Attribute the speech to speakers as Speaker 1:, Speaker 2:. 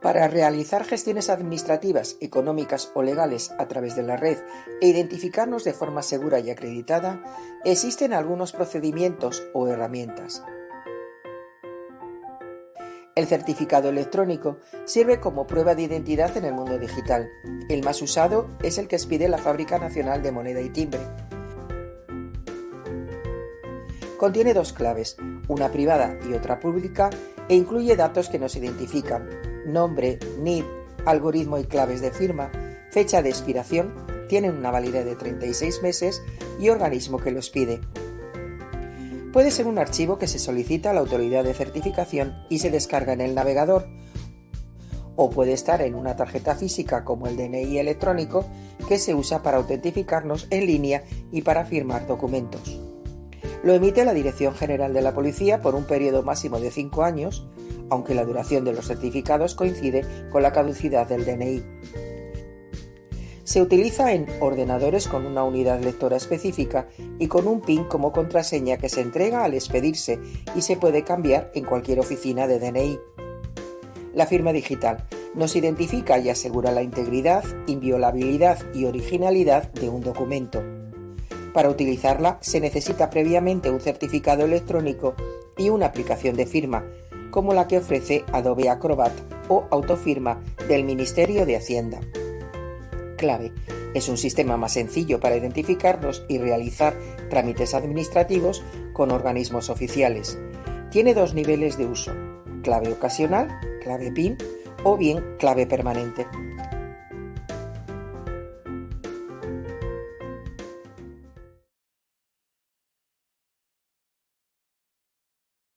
Speaker 1: Para realizar gestiones administrativas, económicas o legales a través de la red e identificarnos de forma segura y acreditada, existen algunos procedimientos o herramientas. El certificado electrónico sirve como prueba de identidad en el mundo digital. El más usado es el que expide la Fábrica Nacional de Moneda y Timbre. Contiene dos claves, una privada y otra pública, e incluye datos que nos identifican, nombre, NID, algoritmo y claves de firma, fecha de expiración, tienen una validez de 36 meses y organismo que los pide. Puede ser un archivo que se solicita a la autoridad de certificación y se descarga en el navegador, o puede estar en una tarjeta física como el DNI electrónico que se usa para autentificarnos en línea y para firmar documentos. Lo emite la Dirección General de la Policía por un periodo máximo de 5 años, aunque la duración de los certificados coincide con la caducidad del DNI. Se utiliza en ordenadores con una unidad lectora específica y con un PIN como contraseña que se entrega al expedirse y se puede cambiar en cualquier oficina de DNI. La firma digital nos identifica y asegura la integridad, inviolabilidad y originalidad de un documento. Para utilizarla se necesita previamente un certificado electrónico y una aplicación de firma, como la que ofrece Adobe Acrobat o Autofirma del Ministerio de Hacienda. Clave. Es un sistema más sencillo para identificarnos y realizar trámites administrativos con organismos oficiales. Tiene dos niveles de uso, clave ocasional, clave PIN o bien clave permanente.